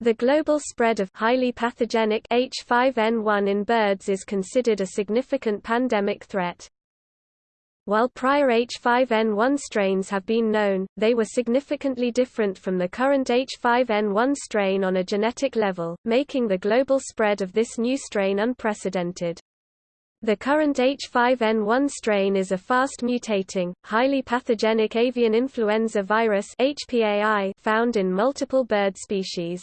The global spread of highly pathogenic H5N1 in birds is considered a significant pandemic threat. While prior H5N1 strains have been known, they were significantly different from the current H5N1 strain on a genetic level, making the global spread of this new strain unprecedented. The current H5N1 strain is a fast mutating, highly pathogenic avian influenza virus found in multiple bird species.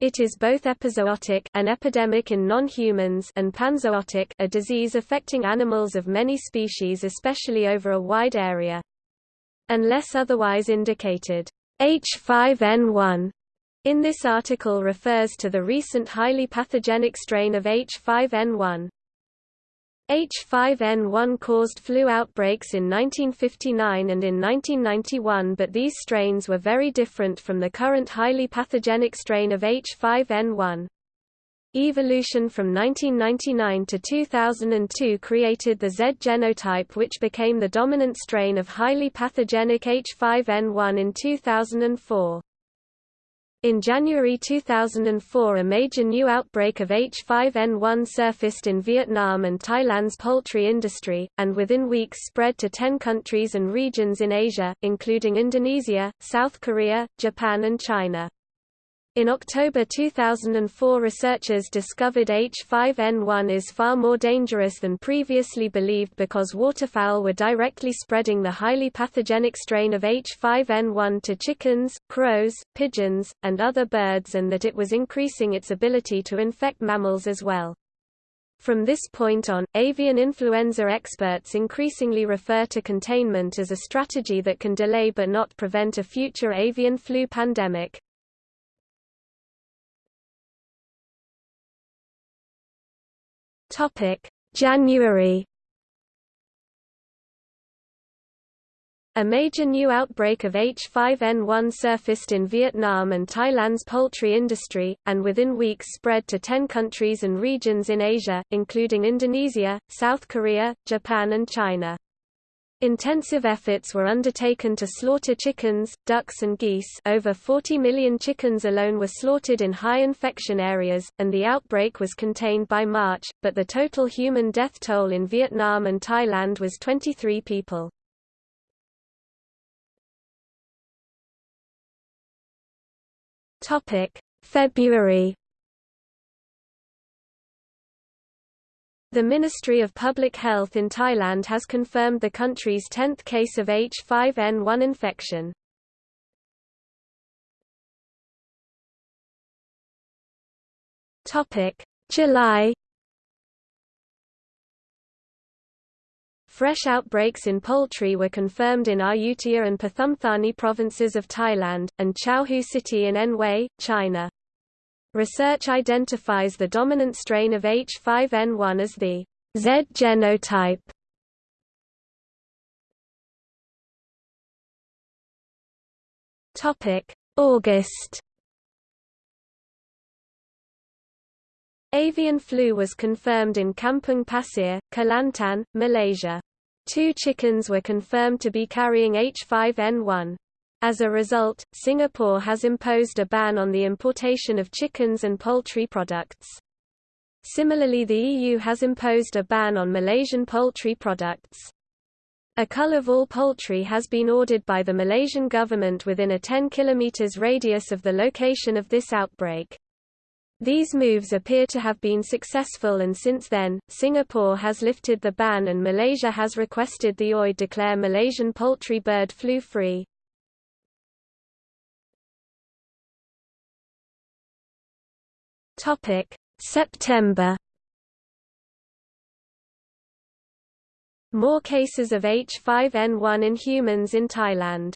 It is both epizootic an epidemic in non-humans and panzootic a disease affecting animals of many species especially over a wide area. Unless otherwise indicated, H5N1 in this article refers to the recent highly pathogenic strain of H5N1. H5N1 caused flu outbreaks in 1959 and in 1991 but these strains were very different from the current highly pathogenic strain of H5N1. Evolution from 1999 to 2002 created the Z genotype which became the dominant strain of highly pathogenic H5N1 in 2004. In January 2004 a major new outbreak of H5N1 surfaced in Vietnam and Thailand's poultry industry, and within weeks spread to 10 countries and regions in Asia, including Indonesia, South Korea, Japan and China. In October 2004 researchers discovered H5N1 is far more dangerous than previously believed because waterfowl were directly spreading the highly pathogenic strain of H5N1 to chickens, crows, pigeons, and other birds and that it was increasing its ability to infect mammals as well. From this point on, avian influenza experts increasingly refer to containment as a strategy that can delay but not prevent a future avian flu pandemic. Topic: January A major new outbreak of H5N1 surfaced in Vietnam and Thailand's poultry industry, and within weeks spread to 10 countries and regions in Asia, including Indonesia, South Korea, Japan and China. Intensive efforts were undertaken to slaughter chickens, ducks and geese over 40 million chickens alone were slaughtered in high infection areas, and the outbreak was contained by March, but the total human death toll in Vietnam and Thailand was 23 people. February The Ministry of Public Health in Thailand has confirmed the country's 10th case of H5N1 infection. July Fresh outbreaks in poultry were confirmed in Ayutthaya and Pathumthani provinces of Thailand, and Chaohu City in Anhui, China. Research identifies the dominant strain of H5N1 as the Z genotype. Topic: August. Avian flu was confirmed in Kampung Pasir, Kelantan, Malaysia. Two chickens were confirmed to be carrying H5N1. As a result, Singapore has imposed a ban on the importation of chickens and poultry products. Similarly the EU has imposed a ban on Malaysian poultry products. A cull of all poultry has been ordered by the Malaysian government within a 10 km radius of the location of this outbreak. These moves appear to have been successful and since then, Singapore has lifted the ban and Malaysia has requested the OI declare Malaysian poultry bird flu free. Topic: September. More cases of H5N1 in humans in Thailand.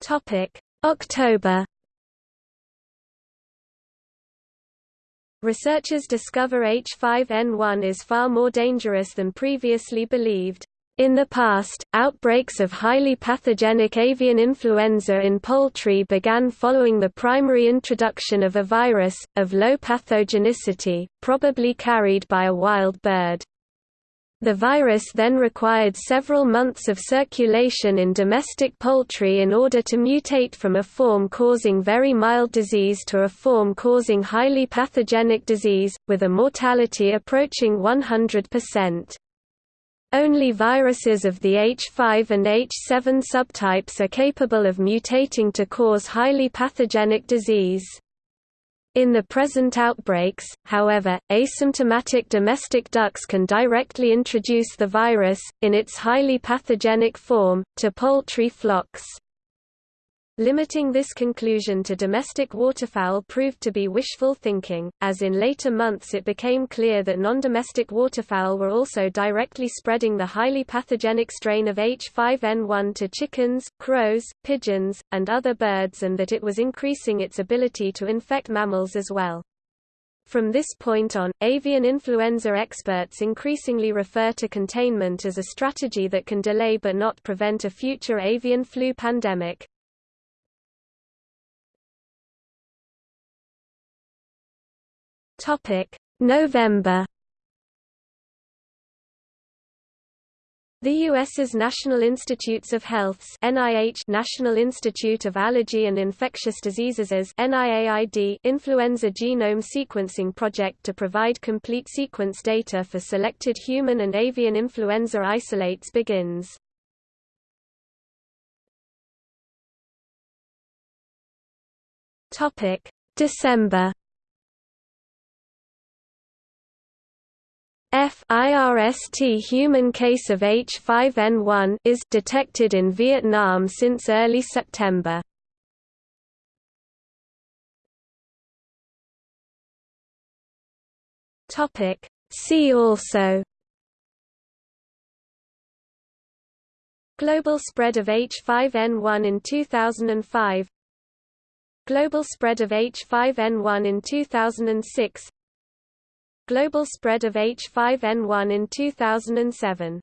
Topic: October. Researchers discover H5N1 is far more dangerous than previously believed. In the past, outbreaks of highly pathogenic avian influenza in poultry began following the primary introduction of a virus, of low pathogenicity, probably carried by a wild bird. The virus then required several months of circulation in domestic poultry in order to mutate from a form causing very mild disease to a form causing highly pathogenic disease, with a mortality approaching 100%. Only viruses of the H5 and H7 subtypes are capable of mutating to cause highly pathogenic disease. In the present outbreaks, however, asymptomatic domestic ducks can directly introduce the virus, in its highly pathogenic form, to poultry flocks. Limiting this conclusion to domestic waterfowl proved to be wishful thinking, as in later months it became clear that non-domestic waterfowl were also directly spreading the highly pathogenic strain of H5N1 to chickens, crows, pigeons, and other birds and that it was increasing its ability to infect mammals as well. From this point on, avian influenza experts increasingly refer to containment as a strategy that can delay but not prevent a future avian flu pandemic. Topic: November. The U.S.'s National Institutes of Health's NIH National Institute of Allergy and Infectious Diseases NIAID Influenza Genome Sequencing Project to provide complete sequence data for selected human and avian influenza isolates begins. December F IRST human case of H5N1 is detected in Vietnam since early September. Topic See also Global spread of H5N1 in 2005 Global spread of H5N1 in 2006 Global spread of H5N1 in 2007